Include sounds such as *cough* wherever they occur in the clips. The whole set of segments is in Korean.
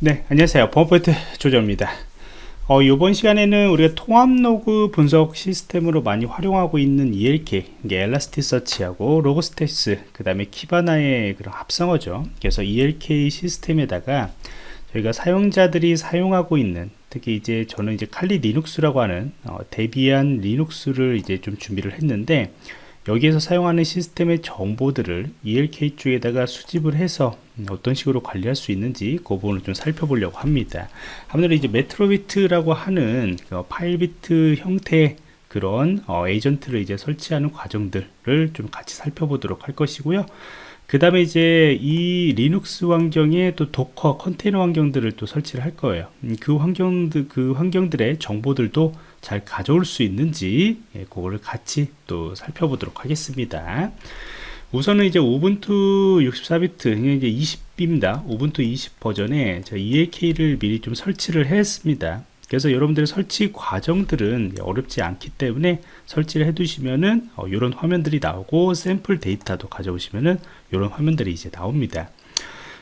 네 안녕하세요. 범포인트 조정입니다. 어, 이번 시간에는 우리가 통합 로그 분석 시스템으로 많이 활용하고 있는 ELK Elasticsearch하고 Logstash 그 다음에 Kibana의 그런 합성어죠. 그래서 ELK 시스템에다가 저희가 사용자들이 사용하고 있는 특히 이제 저는 이제 칼리 리눅스라고 하는 어, Debian 리눅스를 이제 좀 준비를 했는데 여기에서 사용하는 시스템의 정보들을 ELK 쪽에다가 수집을 해서 어떤 식으로 관리할 수 있는지 그 부분을 좀 살펴보려고 합니다. 아무래도 이제 Metricbeat라고 하는 그 Filebeat 형태 그런 어, 에이전트를 이제 설치하는 과정들을 좀 같이 살펴보도록 할 것이고요. 그 다음에 이제 이 리눅스 환경에 또 Docker 컨테이너 환경들을 또 설치를 할 거예요 음, 그 환경들 그 환경들의 정보들도 잘 가져올 수 있는지 예, 그거를 같이 또 살펴보도록 하겠습니다. 우선은 이제 우분투 64비트 이제 20입니다. 우분투 20 버전에 EAK를 미리 좀 설치를 했습니다. 그래서 여러분들의 설치 과정들은 어렵지 않기 때문에 설치를 해 두시면은 어, 이런 화면들이 나오고 샘플 데이터도 가져오시면은 이런 화면들이 이제 나옵니다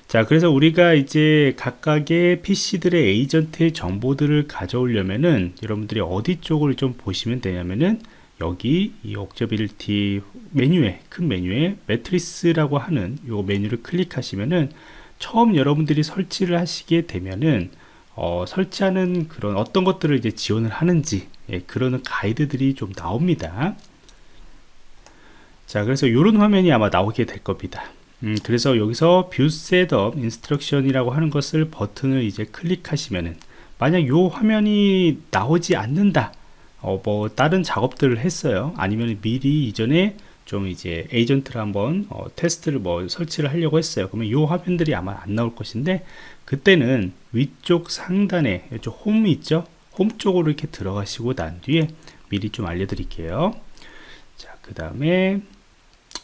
자 그래서 우리가 이제 각각의 PC들의 에이전트의 정보들을 가져오려면은 여러분들이 어디 쪽을 좀 보시면 되냐면은 여기 이 Observability 메뉴에 큰 메뉴에 Metrics라고 하는 요 메뉴를 클릭하시면은 처음 여러분들이 설치를 하시게 되면은 어, 설치하는 그런 어떤 것들을 이제 지원을 하는지 예, 그런 가이드들이 좀 나옵니다. 자 그래서 이런 화면이 아마 나오게 될 겁니다 음, 그래서 여기서 View setup instruction이라고 하는 것을 버튼을 이제 클릭하시면은 만약 이 화면이 나오지 않는다 어, 뭐 다른 작업들을 했어요. 아니면 미리 이전에 좀 이제 에이전트를 한번 어, 테스트를 뭐 설치를 하려고 했어요. 그러면 이 화면들이 아마 안 나올 것인데 그때는 위쪽 상단에 이쪽 홈이 있죠? 홈 쪽으로 이렇게 들어가시고 난 뒤에 미리 좀 알려드릴게요. 자 그 다음에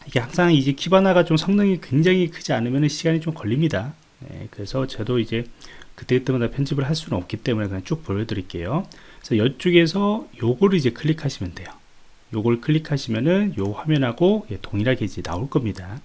이게 항상 이제 키바나가 좀 성능이 굉장히 크지 않으면 시간이 좀 걸립니다. 네, 그래서 저도 이제 그때그때마다 편집을 할 수는 없기 때문에 그냥 쭉 보여드릴게요. 그래서 이쪽에서 요거를 이제 클릭하시면 돼요. 요걸 클릭하시면은 요 화면하고 예, 동일하게 이제 나올 겁니다.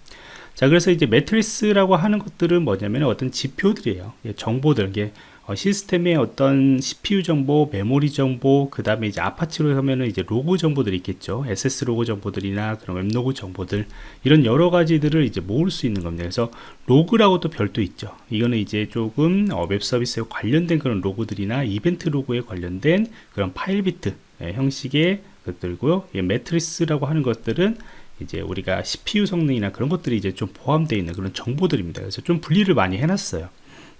자 그래서 이제 Metrics라고 하는 것들은 뭐냐면 어떤 지표들이에요. 예, 정보들 이게 어, 시스템의 어떤 CPU 정보, 메모리 정보, 그 다음에 이제 Apache로 하면은 이제 로그 정보들이 있겠죠. access 로그 정보들이나 그런 웹로그 정보들 이런 여러 가지들을 이제 모을 수 있는 겁니다. 그래서 로그라고 또 별도 있죠. 이거는 이제 조금 어, 웹 서비스에 관련된 그런 로그들이나 이벤트 로그에 관련된 그런 Filebeat 예, 형식의 것들고요. 예, Metrics라고 하는 것들은 이제 우리가 CPU 성능이나 그런 것들이 이제 좀 포함되어 있는 그런 정보들입니다. 그래서 좀 분리를 많이 해놨어요.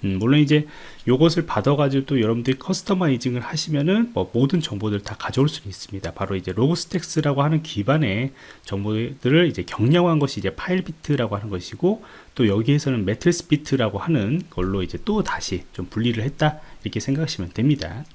음, 물론 이제 요것을 받아가지고 또 여러분들이 customizing을 하시면은 뭐 모든 정보들을 다 가져올 수 있습니다. 바로 이제 Logstash라고 하는 기반의 정보들을 이제 경량화한 것이 이제 Filebeat라고 하는 것이고 또 여기에서는 Metricbeat라고 하는 걸로 이제 또 다시 좀 분리를 했다 이렇게 생각하시면 됩니다.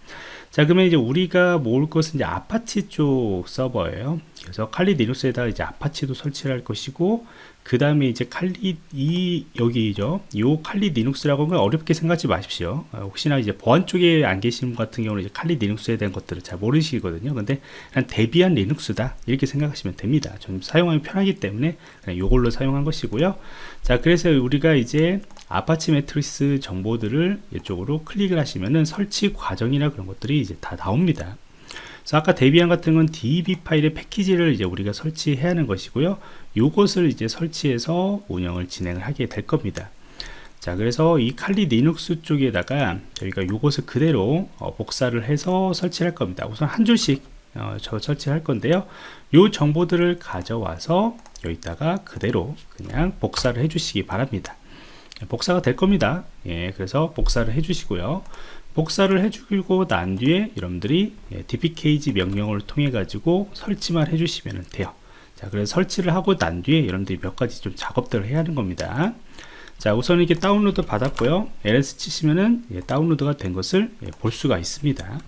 자 그러면 이제 우리가 모을 것은 이제 아파치 쪽 서버예요 그래서 칼리 리눅스에다가 이제 Apache도 설치를 할 것이고 그 다음에 이제 칼리 이 여기죠 요 칼리 리눅스라고 하면 어렵게 생각하지 마십시오. 어, 혹시나 이제 보안 쪽에 안 계시는 분 같은 경우는 이제 칼리 리눅스에 대한 것들을 잘 모르시거든요. 근데 그냥 Debian 리눅스다. 이렇게 생각하시면 됩니다. 좀 사용하기 편하기 때문에 그냥 요걸로 사용한 것이고요. 자 그래서 우리가 이제 Apache Metrics 정보들을 이쪽으로 클릭을 하시면은 설치 과정이나 그런 것들이 이제 다 나옵니다. 그래서 아까 Debian 같은 건 deb 파일의 패키지를 이제 우리가 설치해야 하는 것이고요. 요것을 이제 설치해서 운영을 진행을 하게 될 겁니다. 자 그래서 이 칼리 리눅스 쪽에다가 저희가 요것을 그대로 어, 복사를 해서 설치할 겁니다. 우선 한 줄씩 어, 저 설치할 건데요. 요 정보들을 가져와서 여기다가 그대로 그냥 복사를 해 주시기 바랍니다. 복사가 될 겁니다. 예, 그래서 복사를 해 주시고요. 복사를 해 주고 난 뒤에 여러분들이 예, dpkg 명령을 통해 가지고 설치만 해 주시면 돼요 자 그래서 설치를 하고 난 뒤에 여러분들이 몇 가지 좀 작업들을 해야 하는 겁니다. 자 우선 이렇게 다운로드 받았고요. ls 치시면은 예, 다운로드가 된 것을 예, 볼 수가 있습니다.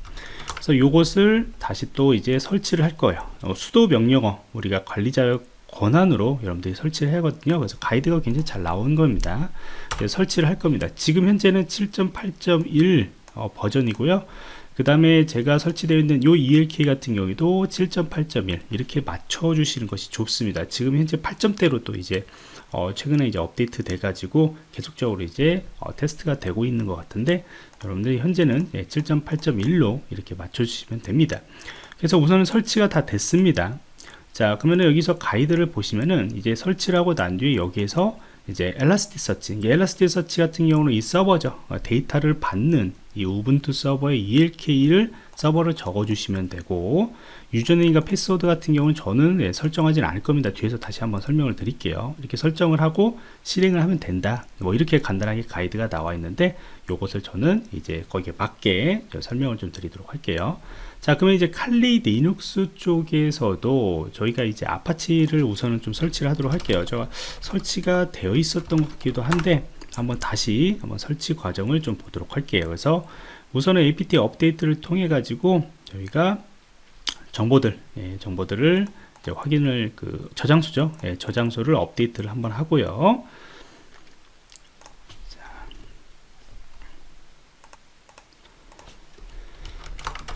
그래서 요것을 다시 또 이제 설치를 할 거예요. 어, 수도 명령어 우리가 관리자 권한으로 여러분들이 설치를 하거든요. 그래서 가이드가 굉장히 잘 나온 겁니다. 설치를 할 겁니다. 지금 현재는 7.8.1 어, 버전이고요 그 다음에 제가 설치되어 있는 요 ELK 같은 경우에도 7.8.1 이렇게 맞춰 주시는 것이 좋습니다. 지금 현재 8점대로 또 이제 어, 최근에 이제 업데이트 돼 가지고 계속적으로 이제 어, 테스트가 되고 있는 것 같은데 여러분들이 현재는 예, 7.8.1로 이렇게 맞춰 주시면 됩니다. 그래서 우선은 설치가 다 됐습니다. 자 그러면 여기서 가이드를 보시면은 이제 설치를 하고 난 뒤에 여기에서 이제 Elasticsearch Elasticsearch 같은 경우는 이 서버죠. 어, 데이터를 받는 이 Ubuntu 서버의 ELK를 서버를 적어 주시면 되고 username과 패스워드 같은 경우는 저는 네, 설정하지는 않을 겁니다. 뒤에서 다시 한번 설명을 드릴게요. 이렇게 설정을 하고 실행을 하면 된다. 뭐 이렇게 간단하게 가이드가 나와 있는데 요것을 저는 이제 거기에 맞게 설명을 좀 드리도록 할게요 자 그러면 이제 칼리 리눅스 쪽에서도 저희가 이제 Apache를 우선은 좀 설치를 하도록 할게요. 제가 설치가 되어 있었던 것 같기도 한데 한번 다시 한번 설치 과정을 좀 보도록 할게요. 그래서 우선은 apt 업데이트를 통해 가지고 저희가 정보들 예, 정보들을 확인을 그 저장소죠. 예, 저장소를 업데이트를 한번 하고요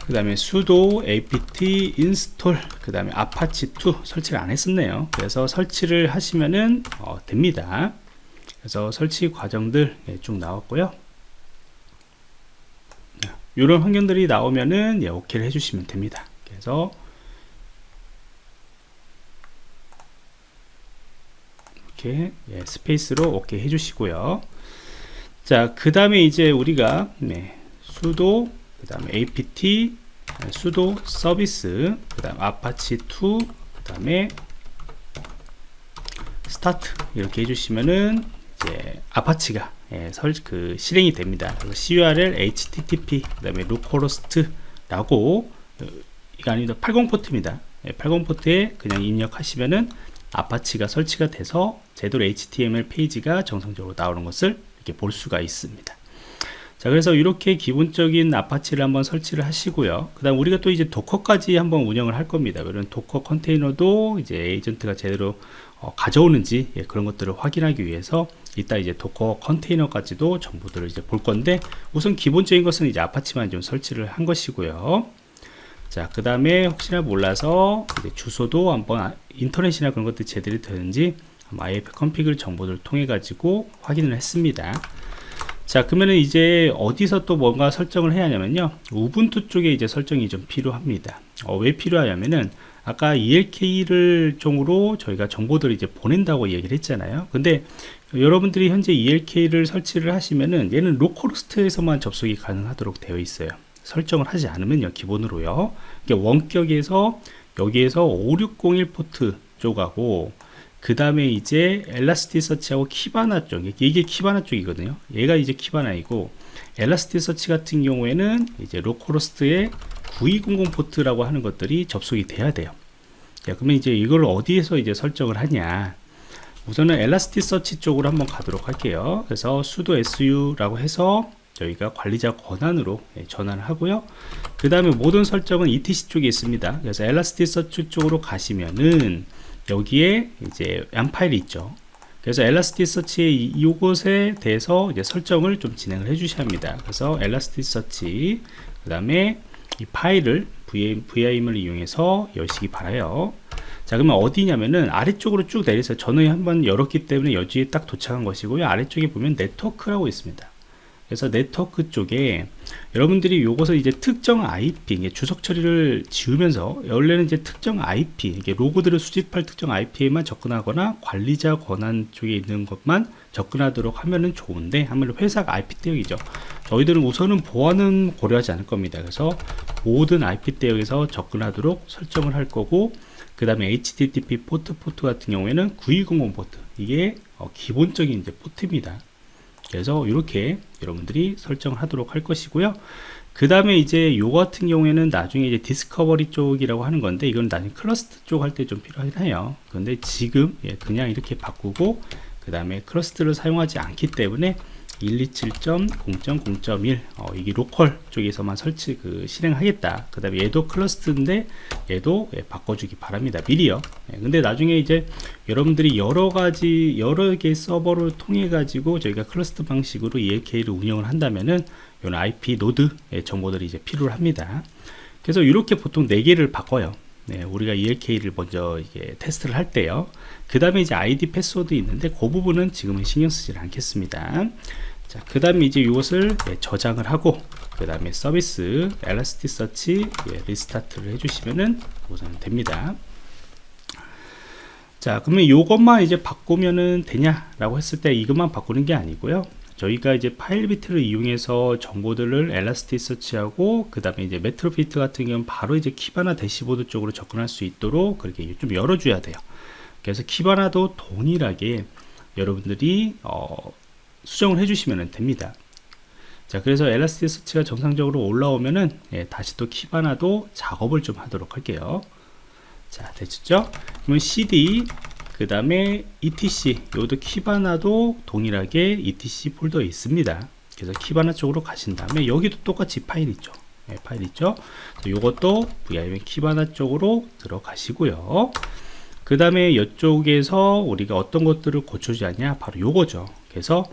그 다음에 sudo apt install 그 다음에 apache2 설치를 안 했었네요. 그래서 설치를 하시면은 어, 됩니다. 그래서 설치 과정들 예, 쭉 나왔고요. 이런 환경들이 나오면은 예, 오케이를 해주시면 됩니다. 그래서 이렇게 예, space로 오케이 해주시고요. 자 그 다음에 이제 우리가 네, sudo 그 다음에 apt sudo service 그 다음 apache2 그 다음에 start 이렇게 해주시면은 이제 Apache가 예, 설, 그 실행이 됩니다. curl http 그 다음에 localhost라고 어, 이거 아니다 80 포트입니다. 예, 80 포트에 그냥 입력하시면은 Apache가 설치가 돼서 제대로 HTML 페이지가 정상적으로 나오는 것을 이렇게 볼 수가 있습니다. 자 그래서 이렇게 기본적인 Apache를 한번 설치를 하시고요. 그 다음 우리가 또 이제 Docker까지 한번 운영을 할 겁니다. 그런 Docker 컨테이너도 이제 에이전트가 제대로 어, 가져오는지 예, 그런 것들을 확인하기 위해서 이따 이제 Docker 컨테이너까지도 정보들을 이제 볼 건데 우선 기본적인 것은 이제 Apache만 좀 설치를 한 것이고요. 자 그 다음에 혹시나 몰라서 주소도 한번 아, 인터넷이나 그런 것들이 제대로 되는지 ifconfig 정보들을 통해 가지고 확인을 했습니다 자 그러면은 이제 어디서 또 뭔가 설정을 해야 하냐면요. Ubuntu 쪽에 이제 설정이 좀 필요합니다. 어, 왜 필요하냐면은 아까 ELK 쪽으로 저희가 정보들을 이제 보낸다고 얘기를 했잖아요. 근데 여러분들이 현재 ELK를 설치를 하시면은 얘는 localhost에서만 접속이 가능하도록 되어 있어요. 설정을 하지 않으면요 기본으로요. 원격에서 여기에서 5601 포트 쪽하고 그 다음에 이제 Elasticsearch하고 Kibana 쪽 이게 Kibana 쪽이거든요. 얘가 이제 Kibana이고 Elasticsearch 같은 경우에는 이제 localhost의 9200 포트라고 하는 것들이 접속이 돼야 돼요. 자, 그러면 이제 이걸 어디에서 이제 설정을 하냐? 우선은 Elasticsearch 쪽으로 한번 가도록 할게요. 그래서 sudo su라고 해서 저희가 관리자 권한으로 예, 전환을 하고요. 그 다음에 모든 설정은 etc 쪽에 있습니다. 그래서 엘라스티서치 쪽으로 가시면은 여기에 이제 양 파일이 있죠. 그래서 엘라스티서치의 이곳에 대해서 이제 설정을 좀 진행을 해 주셔야 합니다. 그래서 엘라스티서치 그 다음에 이 파일을 VIM을 이용해서 여시기 바라요. 자 그러면 어디냐면은 아래쪽으로 쭉 내려서 저는 한번 열었기 때문에 여기에 딱 도착한 것이고요. 아래쪽에 보면 네트워크라고 있습니다 그래서 네트워크 쪽에 여러분들이 요것을 이제 특정 IP 주석 처리를 지우면서 원래는 이제 특정 IP 이게 로그들을 수집할 특정 IP에만 접근하거나 관리자 권한 쪽에 있는 것만 접근하도록 하면은 좋은데 아무래도 회사가 IP 대역이죠. 저희들은 우선은 보안은 고려하지 않을 겁니다. 그래서 모든 IP 대역에서 접근하도록 설정을 할 거고 그 다음에 HTTP 포트 포트 같은 경우에는 9200 포트. 이게 어, 기본적인 이제 포트입니다 그래서 이렇게 여러분들이 설정하도록 할 것이고요. 그 다음에 이제 요 같은 경우에는 나중에 이제 discovery 쪽이라고 하는 건데 이건 나중에 클러스트 쪽 할 때 좀 필요하긴 해요. 근데 지금 예, 그냥 이렇게 바꾸고 그 다음에 cluster를 사용하지 않기 때문에 127.0.0.1 어, 이게 local 쪽에서만 설치 그 실행하겠다. 그 다음에 얘도 cluster인데 얘도 예, 바꿔주기 바랍니다. 미리요. 예, 근데 나중에 이제 여러분들이 여러 가지 여러 개 서버를 통해 가지고 저희가 클러스트 방식으로 ELK를 운영을 한다면은 이런 IP node 예, 정보들이 이제 필요합니다. 그래서 이렇게 보통 4개를 바꿔요. 네, 우리가 ELK를 먼저 이게 테스트를 할 때요. 그 다음에 이제 아이디 패스워드 있는데 그 부분은 지금은 신경 쓰지 않겠습니다. 자, 그 다음에 이제 이것을 예, 저장을 하고 그 다음에 서비스 Elasticsearch 예, restart를 해주시면은 우선 됩니다. 자, 그러면 이것만 이제 바꾸면은 되냐라고 했을 때 이것만 바꾸는 게 아니고요. 저희가 이제 Filebeat를 이용해서 정보들을 Elasticsearch하고 그 다음에 이제 Metricbeat 같은 경우는 바로 이제 Kibana dashboard 쪽으로 접근할 수 있도록 그렇게 좀 열어줘야 돼요. 그래서 Kibana도 동일하게 여러분들이 어, 수정을 해주시면 됩니다. 자, 그래서 Elasticsearch가 정상적으로 올라오면은 예, 다시 또 Kibana도 작업을 좀 하도록 할게요. 자, 됐죠? 그러면 cd 그 다음에 etc 이것도 Kibana도 동일하게 etc 폴더에 있습니다 그래서 Kibana 쪽으로 가신 다음에 여기도 똑같이 파일 있죠 네, 파일 있죠 이것도 vim Kibana 쪽으로 들어가시고요 그 다음에 이쪽에서 우리가 어떤 것들을 고쳐주지 않냐 바로 요거죠 그래서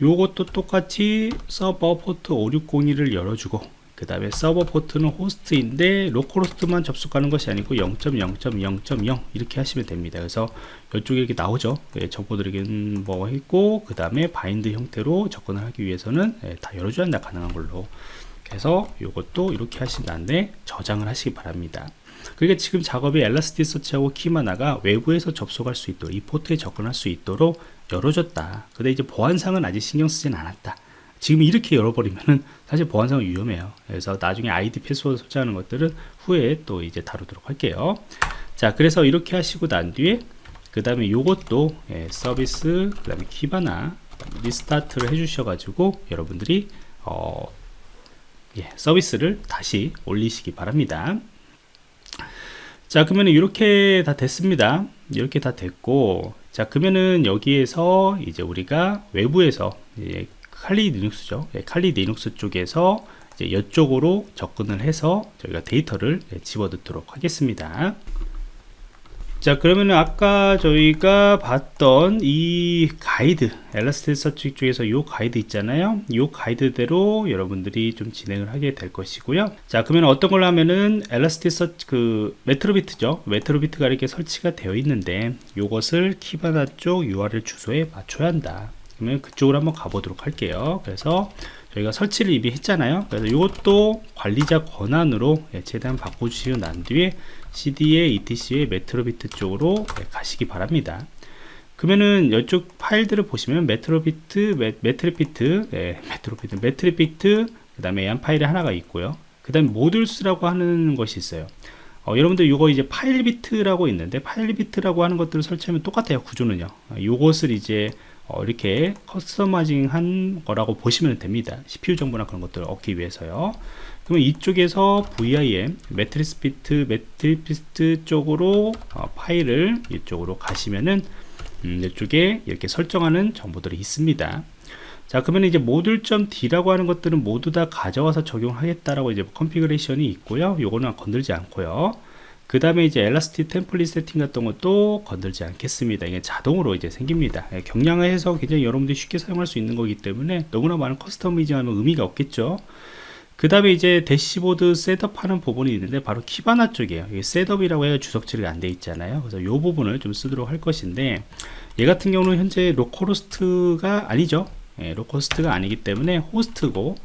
요것도 똑같이 서버 포트 5602를 열어주고 그 다음에 서버 포트는 호스트인데 localhost만 접속하는 것이 아니고 0.0.0.0 이렇게 하시면 됩니다. 그래서 이쪽에 이렇게 나오죠. 예, 정보들에게는 뭐 했고 그 다음에 bind 형태로 접근을 하기 위해서는 예, 다 열어줘야 한다 가능한 걸로. 그래서 이것도 이렇게 하신 다음에 저장을 하시기 바랍니다 그러니까 지금 작업이 Elasticsearch하고 Kibana가 외부에서 접속할 수 있도록 이 포트에 접근할 수 있도록 열어줬다 근데 이제 보안상은 아직 신경 쓰진 않았다 지금 이렇게 열어버리면은 사실 보안상 위험해요. 그래서 나중에 아이디 패스워드 설정하는 것들은 후에 또 이제 다루도록 할게요. 자, 그래서 이렇게 하시고 난 뒤에 그 다음에 요것도 예, 서비스 그 다음에 Kibana restart를 해주셔 가지고 여러분들이 어, 예, 서비스를 다시 올리시기 바랍니다. 자 그러면 이렇게 다 됐습니다 이렇게 다 됐고 자 그러면은 여기에서 이제 우리가 외부에서 예, 칼리 리눅스죠. 예, Kali Linux 쪽에서 이제 이쪽으로 접근을 해서 저희가 데이터를 예, 집어넣도록 하겠습니다. 자 그러면 아까 저희가 봤던 이 가이드 엘라스티서치 쪽에서 이 가이드 있잖아요. 이 가이드대로 여러분들이 좀 진행을 하게 될 것이고요. 자 그러면 어떤 걸로 하면은 엘라스티서치 그 메트로비트죠. 메트로비트가 이렇게 설치가 되어 있는데 이것을 키바나 쪽 URL 주소에 맞춰야 한다. 그러면 그쪽으로 한번 가보도록 할게요. 그래서 저희가 설치를 이미 했잖아요. 그래서 이것도 관리자 권한으로 예, 최대한 바꿔주시고 난 뒤에 cd의 etc의 Metricbeat 쪽으로 예, 가시기 바랍니다. 그러면은 이쪽 파일들을 보시면 Metricbeat 메, Metricbeat 예, Metricbeat Metricbeat 그 다음에 한 파일이 하나가 있고요. 그 다음에 modules라고 하는 것이 있어요. 어, 여러분들 이거 이제 Filebeat라고 있는데 Filebeat라고 하는 것들을 설치하면 똑같아요 구조는요. 이것을 이제 어, 이렇게 customizing 한 거라고 보시면 됩니다. CPU 정보나 그런 것들을 얻기 위해서요 그러면 이쪽에서 vim Metricbeat Metricbeat 쪽으로 어, 파일을 이쪽으로 가시면은 음, 이쪽에 이렇게 설정하는 정보들이 있습니다. 자 그러면 이제 modules.d라고 하는 것들은 모두 다 가져와서 적용하겠다라고 이제 configuration이 있고요. 요거는 건들지 않고요. 그 다음에 이제 Elastic template 세팅 같은 것도 건들지 않겠습니다. 이게 자동으로 이제 생깁니다. 예, 경량화해서 굉장히 여러분들이 쉽게 사용할 수 있는 거기 때문에 너무나 많은 customizing하는 의미가 없겠죠 그 다음에 이제 dashboard setup 하는 부분이 있는데 바로 Kibana 쪽이에요. setup이라고 해야 주석 처리가 안 돼 있잖아요. 그래서 이 부분을 좀 쓰도록 할 것인데 얘 같은 경우는 현재 localhost가 아니죠. 예, localhost가 아니기 때문에 호스트고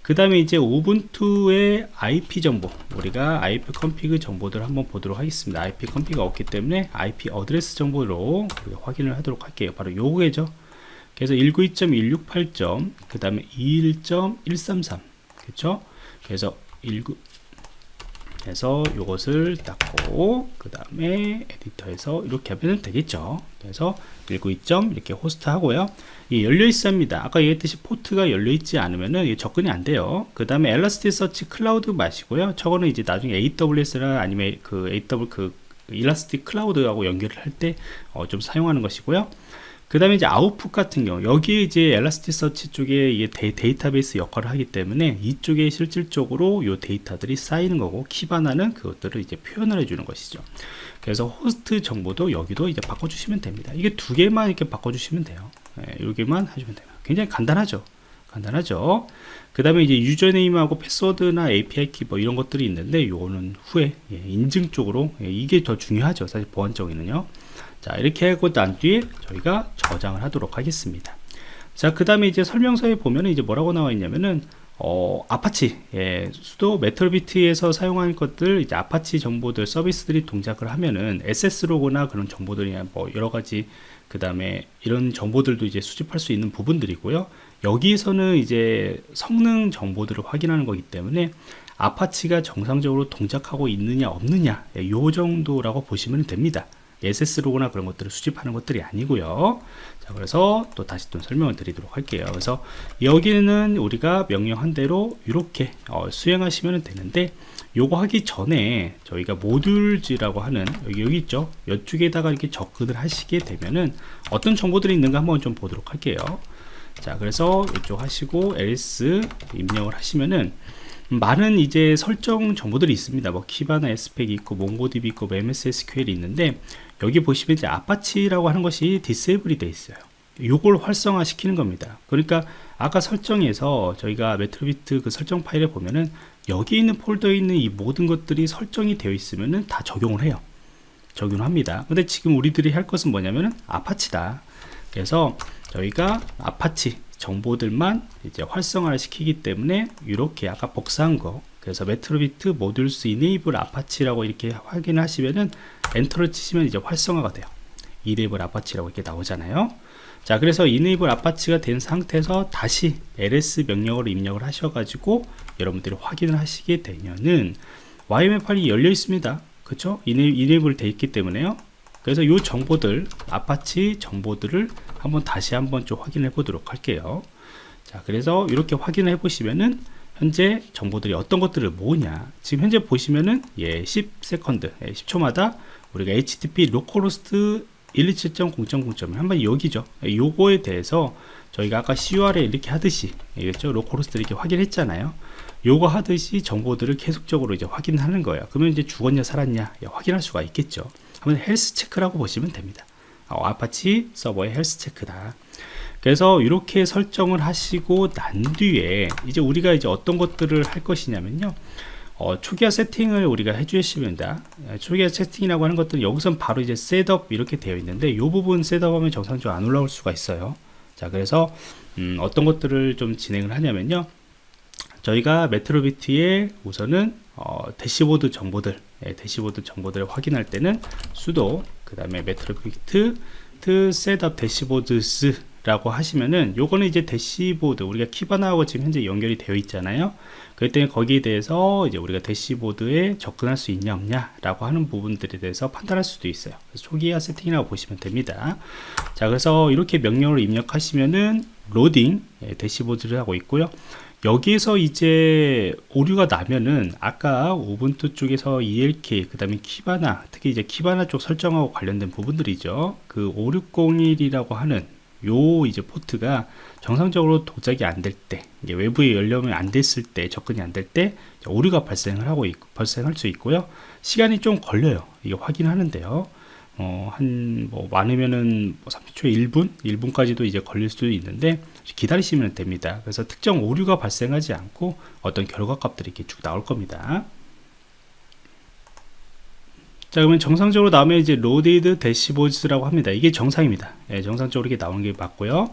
그 다음에 이제 Ubuntu의 IP 정보 우리가 IP config 정보들을 한번 보도록 하겠습니다. IP 컨피그가 없기 때문에 IP address 정보로 확인을 하도록 할게요. 바로 요거죠. 그래서 192.168. 그 다음에 21.133 그렇죠 그래서 19 해서 이것을 닫고 그 다음에 에디터에서 이렇게 하면 되겠죠? 그래서 192점 이렇게 호스트 하고요. 이 열려 있습니다. 아까 얘기했듯이 포트가 열려 있지 않으면은 접근이 안 돼요. 그 다음에 Elasticsearch Cloud 마시고요. 저거는 이제 나중에 AWS나 아니면 그 AW 그 Elastic Cloud하고 연결을 할 때좀 어 사용하는 것이고요 그 다음에 이제 아웃풋 같은 경우 여기에 이제 Elasticsearch 쪽에 이게 데이, 터베이스 역할을 하기 때문에 이쪽에 실질적으로 요 데이터들이 쌓이는 거고 Kibana는 그것들을 이제 표현을 해주는 것이죠. 그래서 호스트 정보도 여기도 이제 바꿔주시면 됩니다. 이게 두 개만 이렇게 바꿔주시면 돼요. 예, 여기만 하시면 돼요 굉장히 간단하죠? 간단하죠? 그 다음에 이제 username하고 패스워드나 API 키 뭐 이런 것들이 있는데 요거는 후에 예, 인증 쪽으로 예, 이게 더 중요하죠. 사실 보안적에는요 자 이렇게 하고 난 뒤에 저희가 저장을 하도록 하겠습니다 자그 다음에 이제 설명서에 보면 이제 뭐라고 나와 있냐면은 어, 아파치, 예, sudo Metricbeat에서 사용한 것들, 이제 아파치 정보들, 서비스들이 동작을 하면은 SS로거나 그런 정보들이나 뭐 여러 가지, 그 다음에 이런 정보들도 이제 수집할 수 있는 부분들이고요. 여기에서는 이제 성능 정보들을 확인하는 거기 때문에 아파치가 정상적으로 동작하고 있느냐 없느냐, 예, 요 정도라고 보시면 됩니다. SS로거나 그런 것들을 수집하는 것들이 아니고요. 자 그래서 또 다시 또 설명을 드리도록 할게요. 그래서 여기는 우리가 명령한 대로 이렇게 어, 수행하시면 되는데 요거 하기 전에 저희가 모듈지라고 하는 여기, 여기 있죠? 이쪽에다가 이렇게 접근을 하시게 되면은 어떤 정보들이 있는가 한번 좀 보도록 할게요. 자 그래서 이쪽 하시고 ls 입력을 하시면은 많은 이제 설정 정보들이 있습니다. 뭐 Kibana 에스펙 있고 MongoDB 있고 MS SQL이 있는데 여기 보시면 이제 Apache라고 하는 것이 disable이 되어 있어요. 요걸 활성화 시키는 겁니다. 그러니까 아까 설정에서 저희가 Metricbeat 그 설정 파일에 보면은 여기 있는 폴더에 있는 이 모든 것들이 설정이 되어 있으면은 다 적용을 해요. 적용을 합니다. 근데 지금 우리들이 할 것은 뭐냐면은 Apache다. 그래서 저희가 아파치 정보들만 이제 활성화를 시키기 때문에 이렇게 아까 복사한 거 그래서 Metricbeat modules enable Apache라고 이렇게 확인하시면은 엔터를 치시면 이제 활성화가 돼요. enable Apache라고 이렇게 나오잖아요. 자 그래서 enable Apache가 된 상태에서 다시 ls 명령으로 입력을 하셔가지고 여러분들이 확인을 하시게 되면은 YML 파일이 열려 있습니다. 그쵸? enable 돼 있기 때문에요. 그래서 이 정보들 아파치 정보들을 한번 다시 한번 좀 확인해 보도록 할게요. 자 그래서 이렇게 확인해 보시면은 현재 정보들이 어떤 것들을 모으냐. 지금 현재 보시면은 예 10 second 예, 10초마다 우리가 http localhost 127.0.0.1 한번 여기죠. 예, 요거에 대해서 저희가 아까 curl에 이렇게 하듯이 알겠죠. localhost 이렇게 확인했잖아요. 요거 하듯이 정보들을 계속적으로 이제 확인하는 거예요. 그러면 이제 죽었냐 살았냐 예, 확인할 수가 있겠죠. 한번 health check라고 보시면 됩니다. 어, 아파치 서버의 health check다. 그래서 이렇게 설정을 하시고 난 뒤에 이제 우리가 이제 어떤 것들을 할 것이냐면요 어, 초기화 세팅을 우리가 해주시면 됩니다. 예, 초기화 세팅이라고 하는 것들은 여기선 바로 이제 setup 이렇게 되어 있는데 이 부분 setup하면 정상적으로 안 올라올 수가 있어요. 자 그래서 음, 어떤 것들을 좀 진행을 하냐면요. 저희가 Metricbeat에 우선은 어, 대시보드 정보들 예, 대시보드 정보들을 확인할 때는 sudo 그 다음에 Metricbeat setup dashboards 라고 하시면은 요거는 이제 대시보드 우리가 Kibana하고 지금 현재 연결이 되어 있잖아요 그때 거기에 대해서 이제 우리가 대시보드에 접근할 수 있냐 없냐 라고 하는 부분들에 대해서 판단할 수도 있어요. 초기화 세팅이라고 보시면 됩니다. 자 그래서 이렇게 명령을 입력하시면은 로딩 예, 대시보드를 하고 있고요. 여기에서 이제 오류가 나면은 아까 우분투 쪽에서 ELK 그 다음에 키바나 특히 이제 키바나 쪽 설정하고 관련된 부분들이죠. 그 5601이라고 하는 요 이제 포트가 정상적으로 도작이 안 될 때 외부에 열려면 안 됐을 때 접근이 안 될 때 오류가 발생을 하고 있고 발생할 수 있고요 시간이 좀 걸려요 이게 확인하는데요 어, 한, 뭐, 많으면은, 뭐 30초에 1분? 1분까지도 이제 걸릴 수도 있는데, 기다리시면 됩니다. 그래서 특정 오류가 발생하지 않고 어떤 결과 값들이 이렇게 쭉 나올 겁니다. 자 그러면 정상적으로 나오면 이제 loaded dashboard라고 합니다. 이게 정상입니다. 예, 정상적으로 이렇게 나오는 게 맞고요.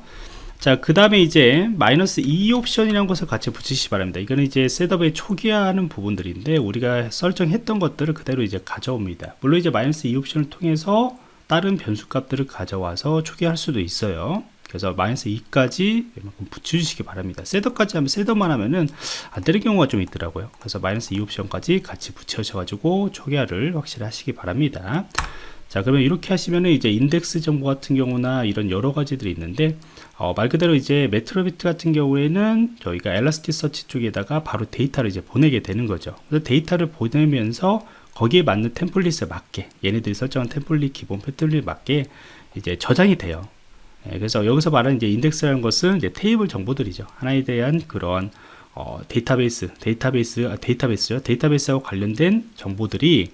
자그 다음에 이제 마이너스 e 옵션이라는 것을 같이 붙이시기 바랍니다. 이거는 이제 setup에 초기화하는 부분들인데 우리가 설정했던 것들을 그대로 이제 가져옵니다. 물론 이제 마이너스 e 옵션을 통해서 다른 변수 값들을 가져와서 초기화할 수도 있어요 그래서 마이너스 e까지 붙여주시기 바랍니다. setup까지 하면 setup만 하면은 안 되는 경우가 좀 있더라고요. 그래서 마이너스 e 옵션까지 같이 붙여셔 가지고 초기화를 확실히 하시기 바랍니다. 자 그러면 이렇게 하시면은 이제 인덱스 정보 같은 경우나 이런 여러 가지들이 있는데 어, 말 그대로 이제 Metricbeat 같은 경우에는 저희가 Elasticsearch 쪽에다가 바로 데이터를 이제 보내게 되는 거죠. 그래서 데이터를 보내면서 거기에 맞는 템플릿에 맞게 얘네들이 설정한 템플릿 기본 패턴에 맞게 이제 저장이 돼요. 예, 그래서 여기서 말하는 이제 인덱스라는 것은 이제 테이블 정보들이죠. 하나에 대한 그런 어, 데이터베이스, 데이터베이스, 아, 데이터베이스요. 데이터베이스하고 관련된 정보들이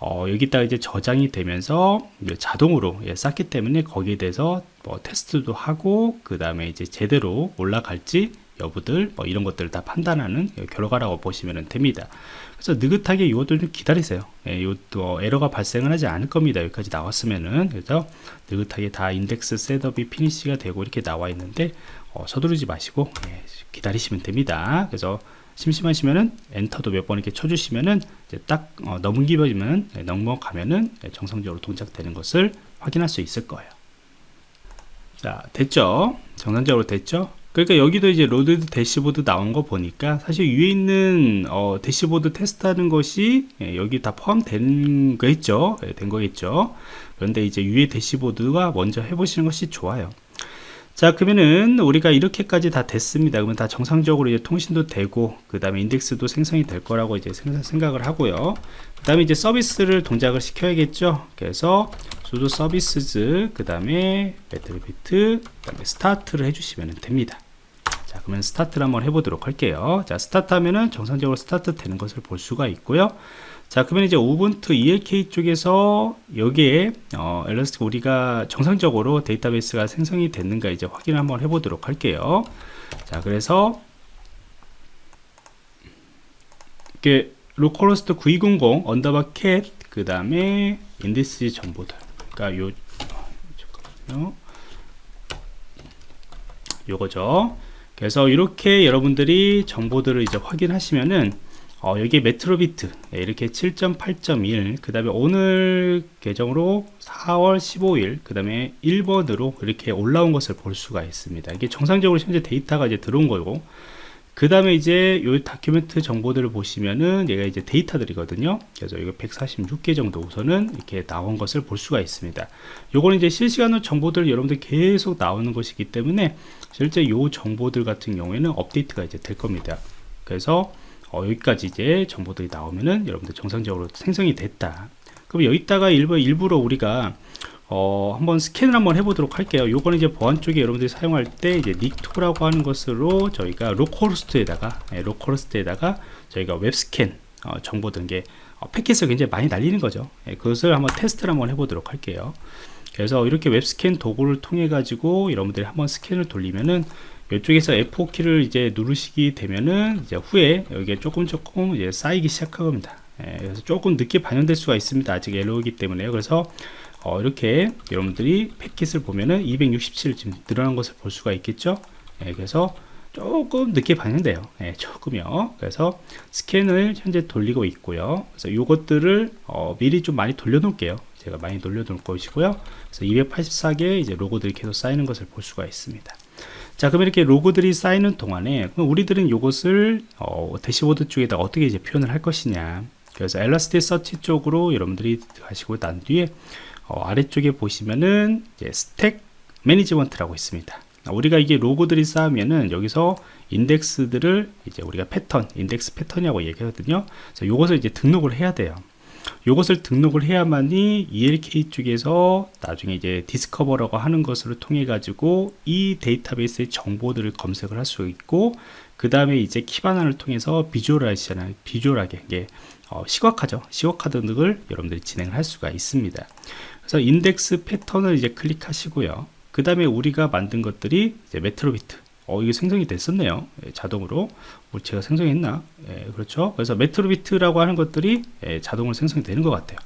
어, 여기다가 이제 저장이 되면서 자동으로 예, 쌓기 때문에 거기에 대해서 뭐 테스트도 하고 그 다음에 이제 제대로 올라갈지 여부들 뭐 이런 것들을 다 판단하는 결과라고 보시면 됩니다 그래서 느긋하게 이것도 좀 기다리세요 예, 이것도 에러가 발생을 하지 않을 겁니다 여기까지 나왔으면은 그래서 느긋하게 다 index setup이 finish가 되고 이렇게 나와 있는데 어, 서두르지 마시고 예, 기다리시면 됩니다 그래서 심심하시면은 엔터도 몇 번 이렇게 쳐주시면은 딱 어, 넘기면 네, 넘어가면은 네, 정상적으로 동작되는 것을 확인할 수 있을 거예요. 자 됐죠? 정상적으로 됐죠? 그러니까 여기도 이제 load dashboard 나온 거 보니까 사실 위에 있는 어, 대시보드 테스트하는 것이 예, 여기 다 포함된 거겠죠? 예, 된 거겠죠? 그런데 이제 위에 대시보드가 먼저 해보시는 것이 좋아요. 자 그러면은 우리가 이렇게까지 다 됐습니다. 그러면 다 정상적으로 이제 통신도 되고 그 다음에 인덱스도 생성이 될 거라고 이제 생각을 하고요. 그 다음에 이제 서비스를 동작을 시켜야겠죠? 그래서 sudo service 그 다음에 Metricbeat 그 다음에 start를 해주시면 됩니다 자 그러면 스타트를 한번 해보도록 할게요. 자 스타트 하면은 정상적으로 스타트 되는 것을 볼 수가 있고요. 자 그러면 이제 Ubuntu ELK 쪽에서 여기에 어, Elastic 우리가 정상적으로 데이터베이스가 생성이 됐는가 이제 확인을 한번 해보도록 할게요. 자 그래서 이렇게 localhost 9200 underbar cat 그 다음에 indices 정보들. 그러니까 요 잠깐만요. 요거죠 그래서 이렇게 여러분들이 정보들을 이제 확인하시면은 어, 여기에 메트로비트 네, 이렇게 7.8.1 그 다음에 오늘 계정으로 4월 15일 그 다음에 1번으로 이렇게 올라온 것을 볼 수가 있습니다. 이게 정상적으로 현재 데이터가 이제 들어온 거고 그 다음에 이제 요 다큐멘트 정보들을 보시면은 얘가 이제 데이터들이거든요. 그래서 이거 146개 정도 우선은 이렇게 나온 것을 볼 수가 있습니다. 요거는 이제 실시간으로 정보들 여러분들 계속 나오는 것이기 때문에 실제 요 정보들 같은 경우에는 업데이트가 이제 될 겁니다. 그래서 어, 여기까지 이제 정보들이 나오면은 여러분들 정상적으로 생성이 됐다. 그럼 여기다가 일부, 일부러 우리가 어, 한번 스캔을 한번 해보도록 할게요 요거는 이제 보안 쪽에 여러분들이 사용할 때 이제 Nikto라고 하는 것으로 저희가 localhost에다가 예, localhost에다가 저희가 web scan 어, 정보 등게 어, 패킷을 굉장히 많이 날리는 거죠 예, 그것을 한번 테스트를 한번 해보도록 할게요 그래서 이렇게 web scan 도구를 통해 가지고 여러분들이 한번 스캔을 돌리면은 이쪽에서 F4 키를 이제 누르시게 되면은 이제 후에 여기에 조금 조금 이제 쌓이기 시작할 겁니다. 예, 그래서 조금 늦게 반영될 수가 있습니다. 아직 옐로우이기 때문에요. 그래서 어, 이렇게 여러분들이 패킷을 보면은 267 지금 늘어난 것을 볼 수가 있겠죠. 예, 그래서 조금 늦게 반영돼요. 예, 조금요. 그래서 스캔을 현재 돌리고 있고요. 그래서 이것들을 어, 미리 좀 많이 돌려 놓을게요. 제가 많이 돌려 놓을 것이고요. 그래서 284개 이제 로그들이 계속 쌓이는 것을 볼 수가 있습니다. 자 그럼 이렇게 로그들이 쌓이는 동안에 우리들은 이것을 어, 대시보드 쪽에다 어떻게 이제 표현을 할 것이냐 그래서 Elasticsearch 쪽으로 여러분들이 가시고 난 뒤에 어, 아래쪽에 보시면은 Stack Management라고 있습니다. 우리가 이게 로그들이 쌓으면은 여기서 인덱스들을 이제 우리가 패턴 인덱스 패턴이라고 얘기하거든요. 그래서 이것을 이제 등록을 해야 돼요. 이것을 등록을 해야만이 ELK 쪽에서 나중에 이제 Discover라고 하는 것을 통해 가지고 이 데이터베이스의 정보들을 검색을 할 수 있고 그 다음에 이제 Kibana를 통해서 비주얼하시잖아요 비주얼하게 이게 어, 시각화죠. 시각화 등을 여러분들이 진행을 할 수가 있습니다 그래서 인덱스 패턴을 이제 클릭하시고요 그 다음에 우리가 만든 것들이 이제 Metricbeat 어, 이게 생성이 됐었네요. 예, 자동으로. 뭐 제가 생성했나? 예, 그렇죠. 그래서 Metricbeat라고 하는 것들이 예, 자동으로 생성이 되는 것 같아요.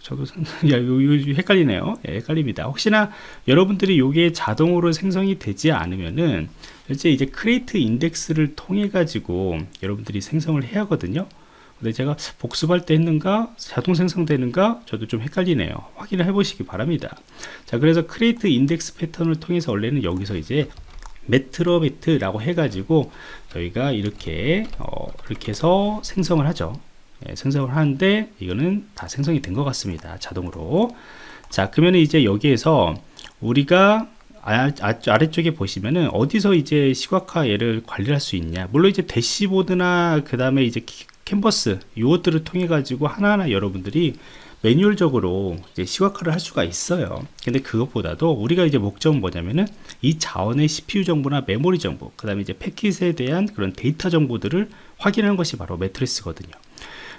저도 *laughs* 야, 요, 요, 헷갈리네요. 예, 헷갈립니다. 혹시나 여러분들이 요게 자동으로 생성이 되지 않으면은 실제 이제 create index를 통해 가지고 여러분들이 생성을 해야 하거든요. 근데 제가 복습할 때 했는가 자동 생성되는가 저도 좀 헷갈리네요. 확인을 해 보시기 바랍니다. 자 그래서 create index pattern을 통해서 원래는 여기서 이제 메트로비트라고 해가지고 저희가 이렇게 어, 이렇게 해서 생성을 하죠. 예, 생성을 하는데 이거는 다 생성이 된 것 같습니다 자동으로. 자 그러면 이제 여기에서 우리가 아, 아, 래쪽에 보시면은 어디서 이제 시각화 얘를 관리할 수 있냐. 물론 이제 대시보드나 그 다음에 이제 캔버스 이것들을 통해 가지고 하나하나 여러분들이 매뉴얼적으로 이제 시각화를 할 수가 있어요. 근데 그것보다도 우리가 이제 목적은 뭐냐면은 이 자원의 CPU 정보나 메모리 정보 그 다음에 이제 패킷에 대한 그런 데이터 정보들을 확인하는 것이 바로 Metrics거든요.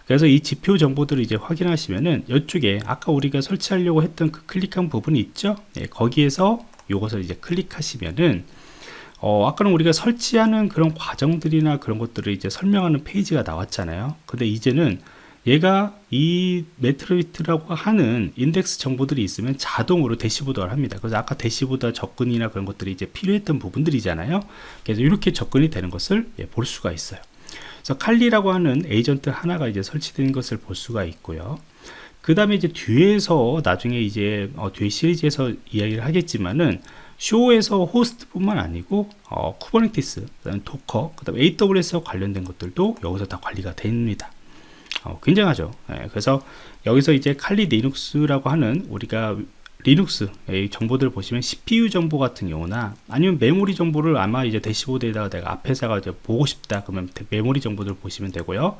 그래서 이 지표 정보들을 이제 확인하시면은 이쪽에 아까 우리가 설치하려고 했던 그 클릭한 부분이 있죠? 네, 거기에서 이것을 이제 클릭하시면은 어, 아까는 우리가 설치하는 그런 과정들이나 그런 것들을 이제 설명하는 페이지가 나왔잖아요. 근데 이제는 얘가 이 Metricbeat라고 하는 인덱스 정보들이 있으면 자동으로 대시보드를 합니다. 그래서 아까 대시보드 접근이나 그런 것들이 이제 필요했던 부분들이잖아요. 그래서 이렇게 접근이 되는 것을 예, 볼 수가 있어요. 그래서 칼리라고 하는 에이전트 하나가 이제 설치된 것을 볼 수가 있고요. 그 다음에 이제 뒤에서 나중에 이제 어, 뒤에 시리즈에서 이야기를 하겠지만은 쇼에서 호스트뿐만 아니고 어, Kubernetes, 그다음에 Docker, 그다음에 AWS 관련된 것들도 여기서 다 관리가 됩니다. 어, 굉장하죠. 예, 그래서 여기서 이제 칼리 리눅스라고 하는 우리가 리눅스 정보들을 보시면 CPU 정보 같은 경우나 아니면 메모리 정보를 아마 이제 대시보드에다가 내가 앞에서가 이제 보고 싶다 그러면 메모리 정보들을 보시면 되고요.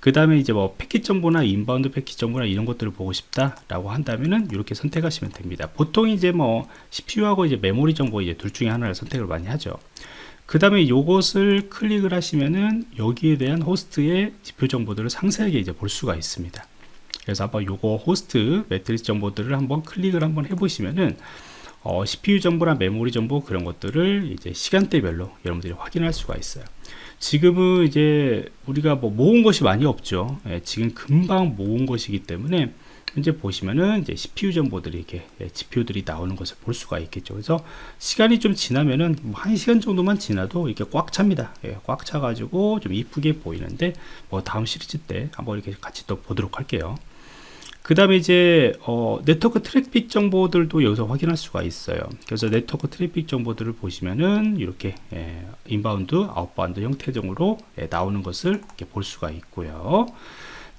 그 다음에 이제 뭐 패킷 정보나 inbound 패킷 정보나 이런 것들을 보고 싶다라고 한다면은 이렇게 선택하시면 됩니다. 보통 이제 뭐 CPU하고 이제 메모리 정보 이제 둘 중에 하나를 선택을 많이 하죠. 그 다음에 이것을 클릭을 하시면은 여기에 대한 호스트의 지표 정보들을 상세하게 이제 볼 수가 있습니다. 그래서 한번 요거 호스트 매트리스 정보들을 한번 클릭을 한번 해보시면은 어, CPU 정보나 메모리 정보 그런 것들을 이제 시간대별로 여러분들이 확인할 수가 있어요. 지금은 이제 우리가 뭐 모은 것이 많이 없죠. 예, 지금 금방 모은 것이기 때문에 현재 보시면은 이제 CPU 정보들이 이렇게 예, 지표들이 나오는 것을 볼 수가 있겠죠. 그래서 시간이 좀 지나면은 뭐한 시간 정도만 지나도 이렇게 꽉 찹니다. 예, 꽉 차가지고 좀 이쁘게 보이는데 뭐 다음 시리즈 때 한번 이렇게 같이 또 보도록 할게요. 그 다음에 이제 어, 네트워크 트래픽 정보들도 여기서 확인할 수가 있어요. 그래서 네트워크 트래픽 정보들을 보시면은 이렇게 예, inbound outbound 형태적으로 예, 나오는 것을 볼 수가 있고요.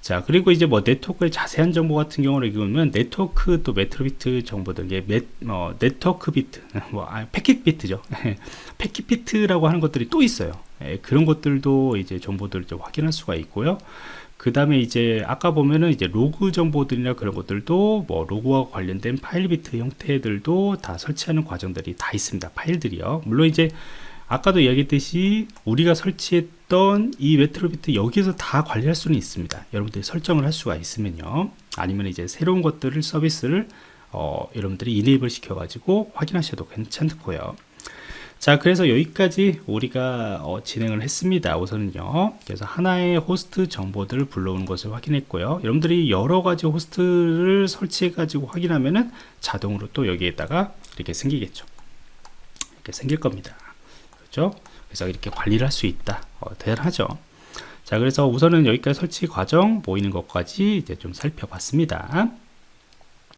자 그리고 이제 뭐 네트워크의 자세한 정보 같은 경우를 읽으면 네트워크 또 Metricbeat 정보들 이게 매, 어, network beat *laughs* 뭐 아, Packetbeat죠. *laughs* Packetbeat라고 하는 것들이 또 있어요 예, 그런 것들도 이제 정보들을 확인할 수가 있고요. 그 다음에 이제 아까 보면은 이제 로그 정보들이나 그런 것들도 뭐 로그와 관련된 Filebeat 형태들도 다 설치하는 과정들이 다 있습니다 파일들이요. 물론 이제 아까도 이야기했듯이 우리가 설치했던 이 Metricbeat 여기서 다 관리할 수는 있습니다. 여러분들이 설정을 할 수가 있으면요. 아니면 이제 새로운 것들을 서비스를 어, 여러분들이 enable 시켜 가지고 확인하셔도 괜찮고요 자 그래서 여기까지 우리가 어, 진행을 했습니다 우선은요. 그래서 하나의 호스트 정보들을 불러오는 것을 확인했고요. 여러분들이 여러가지 호스트를 설치해 가지고 확인하면은 자동으로 또 여기에다가 이렇게 생기겠죠. 이렇게 생길 겁니다. 그렇죠? 그래서 이렇게 관리를 할 수 있다. 어, 대단하죠. 자 그래서 우선은 여기까지 설치 과정 보이는 것까지 이제 좀 살펴봤습니다